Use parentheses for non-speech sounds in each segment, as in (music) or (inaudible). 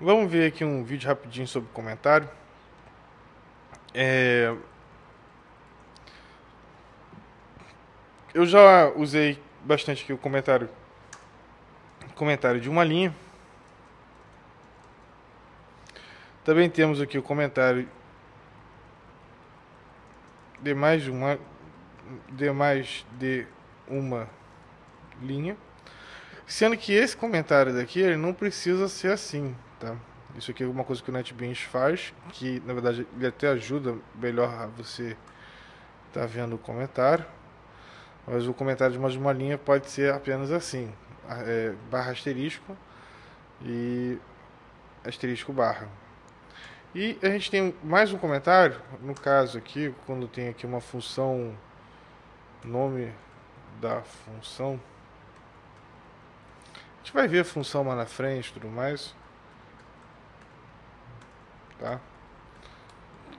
Vamos ver aqui um vídeo rapidinho sobre comentário. É... Eu já usei bastante aqui o comentário, comentário de uma linha. Também temos aqui o comentário de mais uma de mais de uma linha. Sendo que esse comentário daqui ele não precisa ser assim, tá? Isso aqui é uma coisa que o NetBeans faz, que na verdade ele até ajuda melhor a você estar tá vendo o comentário. Mas o comentário de mais uma linha pode ser apenas assim, é, barra asterisco e asterisco barra. E a gente tem mais um comentário, no caso aqui, quando tem aqui uma função, nome da função. A gente vai ver a função lá na frente e tudo mais. Tá?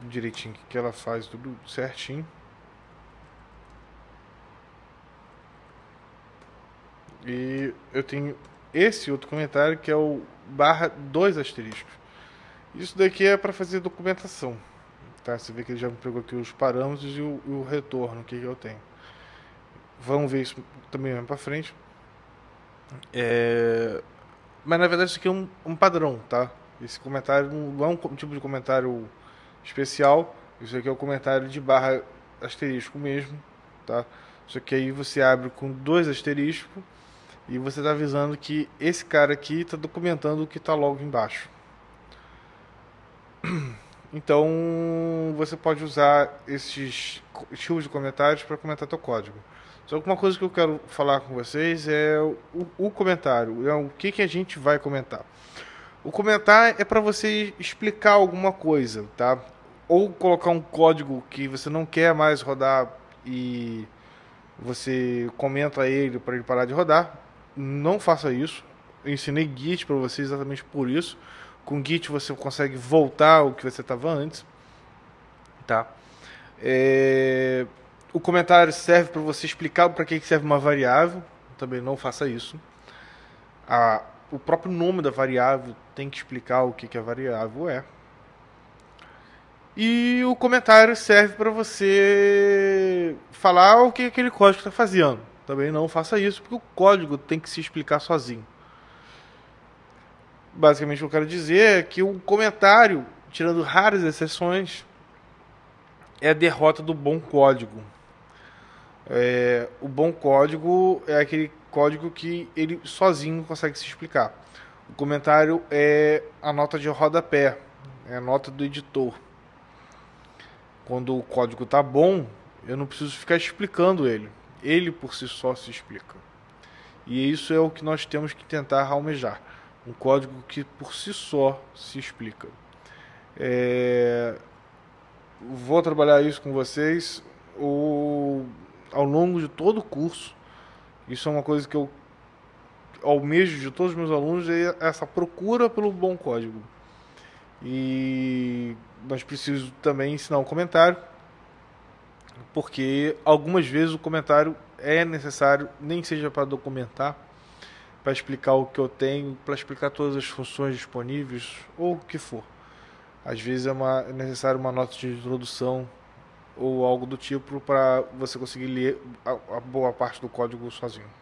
Direitinho que ela faz, tudo certinho. E eu tenho esse outro comentário que é o barra dois asteriscos. Isso daqui é para fazer documentação. Tá? Você vê que ele já me pegou aqui os parâmetros e o, o retorno que eu tenho. Vamos ver isso também mais para frente. É... Mas na verdade isso aqui é um, um padrão, tá? Esse comentário não é um tipo de comentário especial. Isso aqui é o um comentário de barra asterisco mesmo, tá? Só que aí você abre com dois asteriscos e você está avisando que esse cara aqui está documentando o que está logo embaixo. (clears throat) Então você pode usar esses estilos de comentários para comentar teu código. Só que uma coisa que eu quero falar com vocês é o, o comentário, é o que, que a gente vai comentar. O comentar é para você explicar alguma coisa, tá? Ou colocar um código que você não quer mais rodar e você comenta ele para ele parar de rodar não faça isso. Eu ensinei Git para você exatamente por isso. Com Git você consegue voltar ao que você estava antes. Tá? É... O comentário serve para você explicar para que serve uma variável. Também não faça isso. A... O próprio nome da variável tem que explicar o que, a variável é. E o comentário serve para você falar o que aquele código está fazendo. Também não faça isso, porque o código tem que se explicar sozinho. Basicamente, o que eu quero dizer é que o comentário, tirando raras exceções, é a derrota do bom código. É, o bom código é aquele código que ele sozinho consegue se explicar. O comentário é a nota de rodapé, é a nota do editor. Quando o código está bom, eu não preciso ficar explicando ele ele por si só se explica. E isso é o que nós temos que tentar almejar. Um código que por si só se explica. É... Vou trabalhar isso com vocês o... ao longo de todo o curso. Isso é uma coisa que eu almejo de todos os meus alunos, é essa procura pelo bom código. E nós precisamos também ensinar um comentário porque algumas vezes o comentário é necessário, nem seja para documentar, para explicar o que eu tenho, para explicar todas as funções disponíveis ou o que for. Às vezes é, uma, é necessário uma nota de introdução ou algo do tipo para você conseguir ler a, a boa parte do código sozinho.